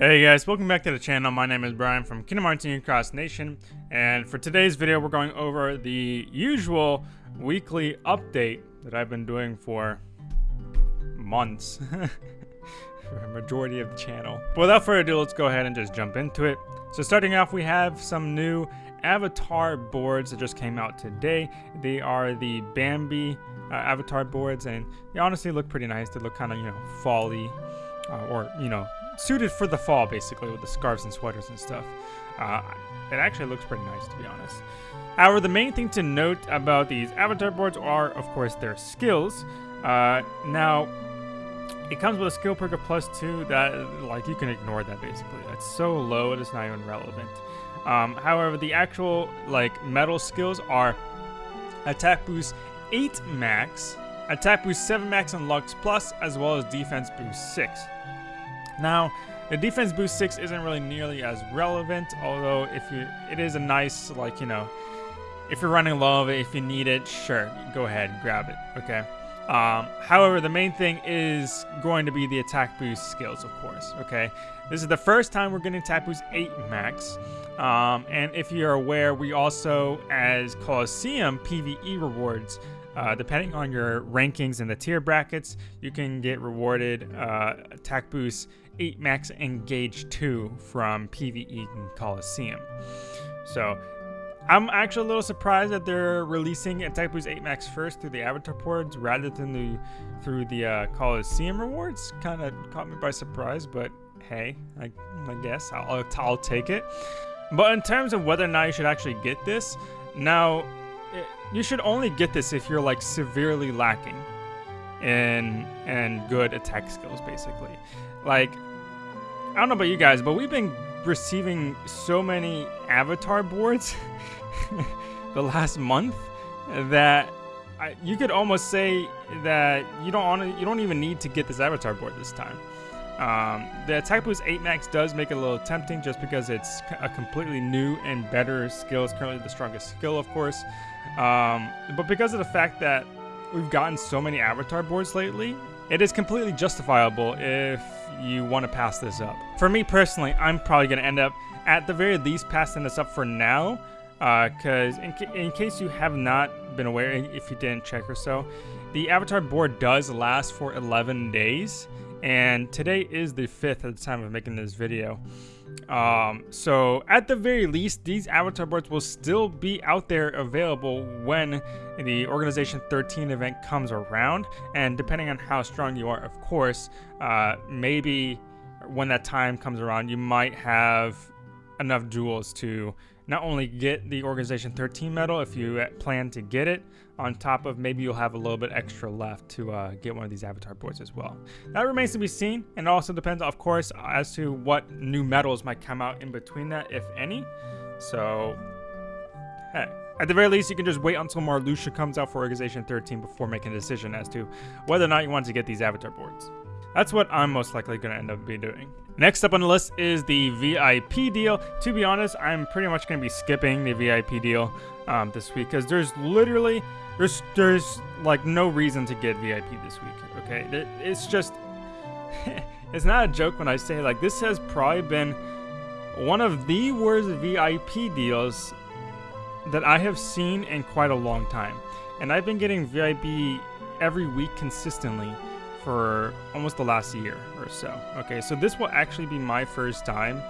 Hey guys, welcome back to the channel. My name is Brian from Kingdom Hearts Union Cross Nation, and for today's video, we're going over the usual weekly update that I've been doing for months, for a majority of the channel. But without further ado, let's go ahead and just jump into it. So starting off, we have some new avatar boards that just came out today. They are the Bambi uh, avatar boards, and they honestly look pretty nice. They look kind of, you know, folly, uh, or, you know, suited for the fall, basically, with the scarves and sweaters and stuff. Uh, it actually looks pretty nice, to be honest. However, the main thing to note about these avatar boards are, of course, their skills. Uh, now, it comes with a skill perk of plus two that, like, you can ignore that, basically. That's so low, it is not even relevant. Um, however, the actual, like, medal skills are attack boost 8 max, attack boost 7 max on Lux Plus, as well as defense boost 6. Now, the defense boost 6 isn't really nearly as relevant, although if you, it is a nice, like, you know, if you're running low of it, if you need it, sure, go ahead, and grab it, okay? Um, however, the main thing is going to be the attack boost skills, of course, okay? This is the first time we're getting attack boost 8 max, um, and if you're aware, we also, as Colosseum PvE rewards, uh, depending on your rankings in the tier brackets, you can get rewarded uh, attack boost 8 max engage 2 from PvE Coliseum. So I'm actually a little surprised that they're releasing Attack Boost 8 Max first through the Avatar boards rather than the through the uh, Coliseum rewards. Kind of caught me by surprise, but hey, I, I guess I'll, I'll take it. But in terms of whether or not you should actually get this, now it, you should only get this if you're like severely lacking in and good attack skills, basically. Like I don't know about you guys, but we've been receiving so many avatar boards the last month that I, you could almost say that you don't want you don't even need to get this avatar board this time. Um, the attack boost 8 max does make it a little tempting just because it's a completely new and better skill. It's currently the strongest skill, of course. Um, but because of the fact that we've gotten so many avatar boards lately, it is completely justifiable if you want to pass this up. For me personally, I'm probably going to end up, at the very least, passing this up for now. Because uh, in, ca in case you have not been aware, if you didn't check or so, the avatar board does last for 11 days. And today is the 5th at the time of making this video. Um, so at the very least, these avatar boards will still be out there available when the Organization 13 event comes around. And depending on how strong you are, of course, uh, maybe when that time comes around, you might have enough jewels to not only get the Organization 13 medal if you plan to get it, on top of maybe you'll have a little bit extra left to uh, get one of these avatar boards as well. That remains to be seen, and also depends, of course, as to what new medals might come out in between that, if any. So, hey. At the very least, you can just wait until Marluxia comes out for Organization 13 before making a decision as to whether or not you want to get these avatar boards. That's what I'm most likely going to end up be doing. Next up on the list is the VIP deal. To be honest, I'm pretty much going to be skipping the VIP deal um, this week because there's literally, there's, there's like no reason to get VIP this week, okay? It's just, it's not a joke when I say like this has probably been one of the worst VIP deals that I have seen in quite a long time. And I've been getting VIP every week consistently for almost the last year or so. Okay, so this will actually be my first time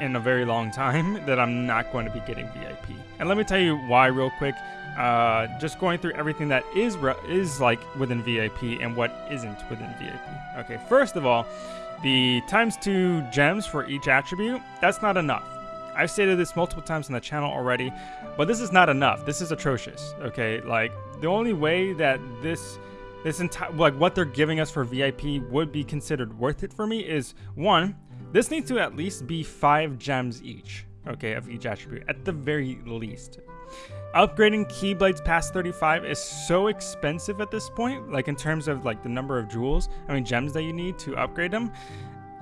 in a very long time that I'm not going to be getting VIP. And let me tell you why real quick. Uh, just going through everything that is is like within VIP and what isn't within VIP. Okay, first of all, the times two gems for each attribute, that's not enough. I've stated this multiple times on the channel already, but this is not enough. This is atrocious, okay? Like, the only way that this this entire like what they're giving us for VIP would be considered worth it for me is one, this needs to at least be five gems each, okay, of each attribute at the very least. Upgrading Keyblades past 35 is so expensive at this point, like in terms of like the number of jewels, I mean gems that you need to upgrade them.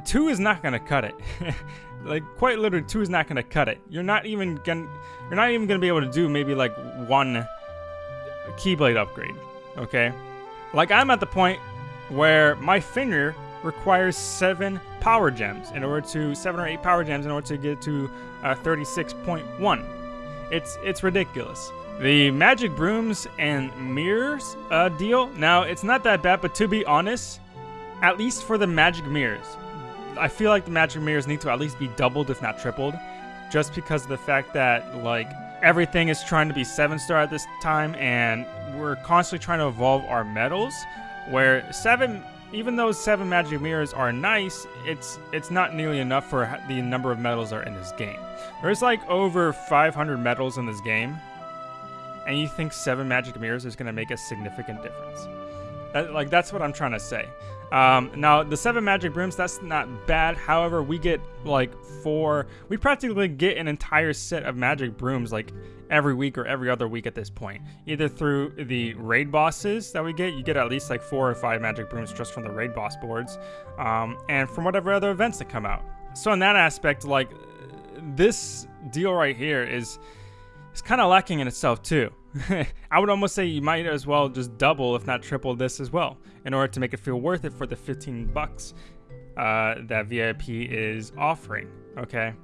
Two is not gonna cut it. like quite literally, two is not gonna cut it. You're not even gonna, you're not even gonna be able to do maybe like one Keyblade upgrade, okay? Like, I'm at the point where my finger requires seven power gems in order to seven or eight power gems in order to get to uh, 36.1. It's it's ridiculous. The magic brooms and mirrors uh, deal. Now it's not that bad, but to be honest, at least for the magic mirrors, I feel like the magic mirrors need to at least be doubled, if not tripled, just because of the fact that like everything is trying to be seven star at this time, and we're constantly trying to evolve our medals. Where seven even though seven magic mirrors are nice, it's it's not nearly enough for the number of medals are in this game. There's like over 500 medals in this game, and you think seven magic mirrors is going to make a significant difference. That, like that's what I'm trying to say. Um, now the seven magic brooms, that's not bad. However, we get like four, we practically get an entire set of magic brooms like every week or every other week at this point. Either through the raid bosses that we get, you get at least like four or five magic brooms just from the raid boss boards, um, and from whatever other events that come out. So in that aspect, like this deal right here is is kind of lacking in itself too. I would almost say you might as well just double, if not triple, this as well, in order to make it feel worth it for the 15 bucks uh, that VIP is offering. Okay.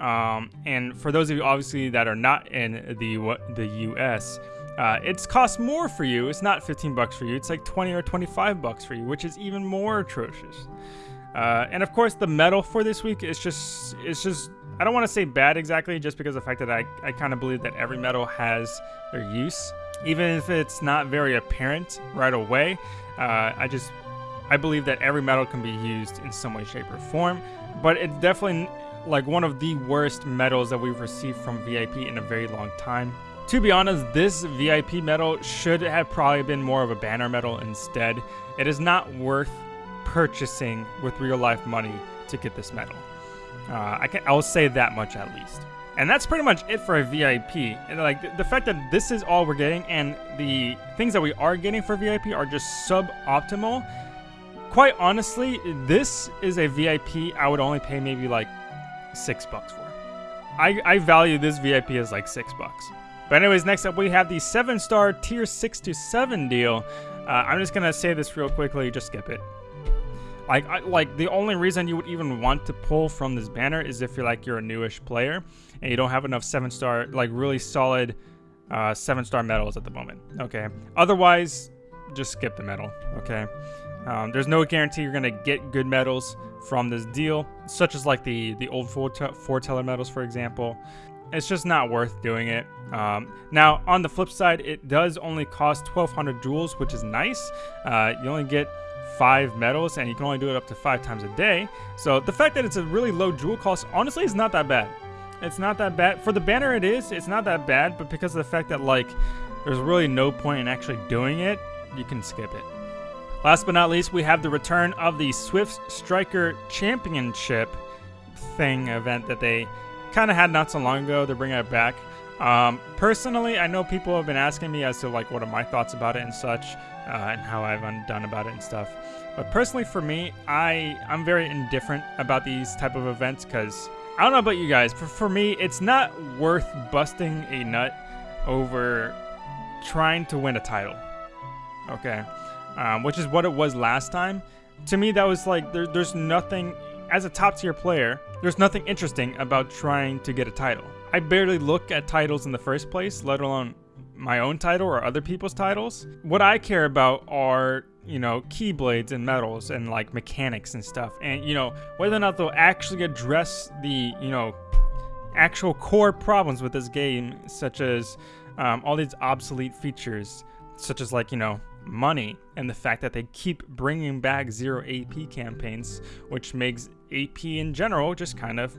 Um, and for those of you obviously that are not in the the US, uh, it's cost more for you. It's not 15 bucks for you. It's like 20 or 25 bucks for you, which is even more atrocious. Uh, and of course, the medal for this week is just it's just I don't want to say bad exactly, just because of the fact that I I kind of believe that every medal has their use, even if it's not very apparent right away. Uh, I just I believe that every medal can be used in some way, shape, or form, but it's definitely like one of the worst medals that we've received from VIP in a very long time. To be honest, this VIP medal should have probably been more of a banner medal instead. It is not worth purchasing with real life money to get this medal. Uh, I can I'll say that much at least. And that's pretty much it for a VIP. And like the, the fact that this is all we're getting and the things that we are getting for VIP are just suboptimal. Quite honestly, this is a VIP I would only pay maybe like six bucks for. I, I value this VIP as like six bucks. But anyways, next up we have the seven star tier six to seven deal. Uh, I'm just gonna say this real quickly, just skip it. Like, I, like the only reason you would even want to pull from this banner is if you're like you're a newish player and you don't have enough seven star, like really solid uh, seven star medals at the moment. Okay. Otherwise, just skip the medal. Okay. Um, there's no guarantee you're gonna get good medals from this deal, such as like the the old foreteller medals, for example. It's just not worth doing it. Um, now, on the flip side, it does only cost 1,200 jewels, which is nice. Uh, you only get five medals, and you can only do it up to five times a day. So the fact that it's a really low jewel cost, honestly, is not that bad. It's not that bad. For the banner, it is. It's not that bad, but because of the fact that, like, there's really no point in actually doing it, you can skip it. Last but not least, we have the return of the Swift Striker Championship thing event that they kind of had not so long ago. They're bringing it back. Um, personally, I know people have been asking me as to like what are my thoughts about it and such, uh, and how I've done about it and stuff. But personally, for me, I I'm very indifferent about these type of events because I don't know about you guys, but for me, it's not worth busting a nut over trying to win a title. Okay um, which is what it was last time. To me, that was like there, there's nothing as a top tier player. There's nothing interesting about trying to get a title. I barely look at titles in the first place, let alone my own title or other people's titles. What I care about are, you know, keyblades and medals and like mechanics and stuff. And, you know, whether or not they'll actually address the, you know, actual core problems with this game, such as um, all these obsolete features, such as like, you know, money and the fact that they keep bringing back zero AP campaigns, which makes AP in general just kind of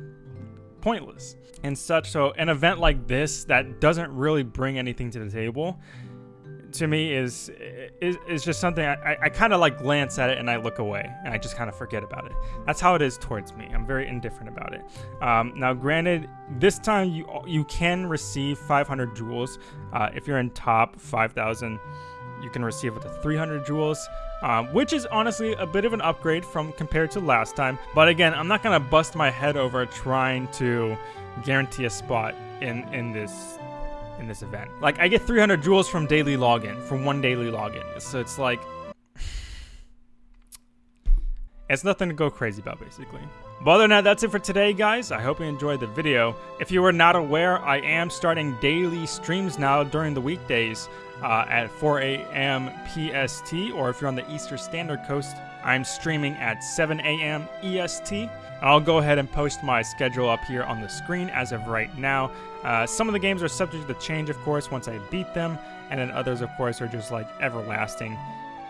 pointless and such. So an event like this that doesn't really bring anything to the table to me is is, is just something I, I kind of like glance at it and I look away and I just kind of forget about it. That's how it is towards me. I'm very indifferent about it. Um, now, granted, this time you you can receive 500 jewels uh, if you're in top 5,000 you can receive up to 300 jewels, um, which is honestly a bit of an upgrade from compared to last time. But again, I'm not gonna bust my head over trying to guarantee a spot in in this in this event. Like I get 300 jewels from daily login, from one daily login. So it's like It's nothing to go crazy about, basically. But other than that, that's it for today, guys. I hope you enjoyed the video. If you were not aware, I am starting daily streams now during the weekdays uh, at 4 a.m. PST, or if you're on the Eastern Standard Coast, I'm streaming at 7 a.m. EST. I'll go ahead and post my schedule up here on the screen as of right now. Uh, some of the games are subject to change, of course, once I beat them, and then others, of course, are just like everlasting.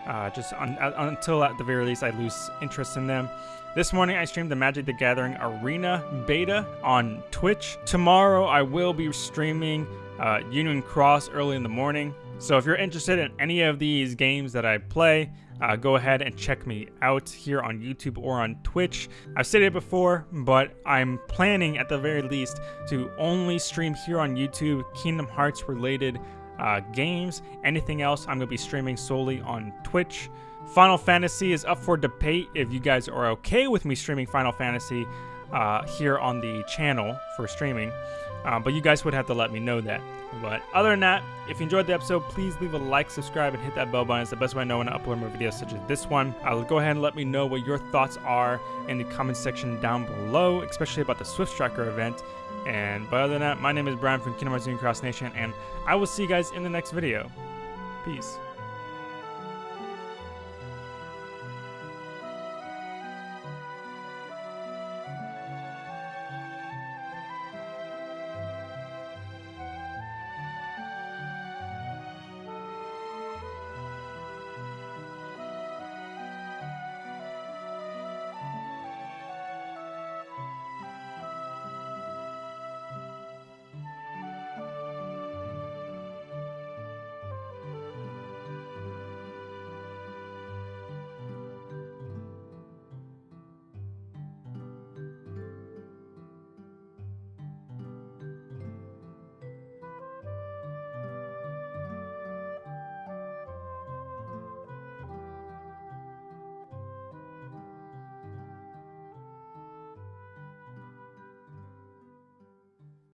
Uh, just un uh, until at the very least I lose interest in them. This morning I streamed the Magic the Gathering Arena beta on Twitch. Tomorrow I will be streaming uh, Union Cross early in the morning. So if you're interested in any of these games that I play, uh, go ahead and check me out here on YouTube or on Twitch. I've said it before, but I'm planning at the very least to only stream here on YouTube Kingdom Hearts related uh, games. Anything else, I'm going to be streaming solely on Twitch. Final Fantasy is up for debate if you guys are okay with me streaming Final Fantasy uh, here on the channel for streaming. Uh, but you guys would have to let me know that. But other than that, if you enjoyed the episode, please leave a like, subscribe, and hit that bell button. It's the best way I know when I upload more videos such as this one. I'll go ahead and let me know what your thoughts are in the comment section down below, especially about the Swift Striker event. And but other than that, my name is Brian from Kingdom Hearts Cross Nation, and I will see you guys in the next video. Peace.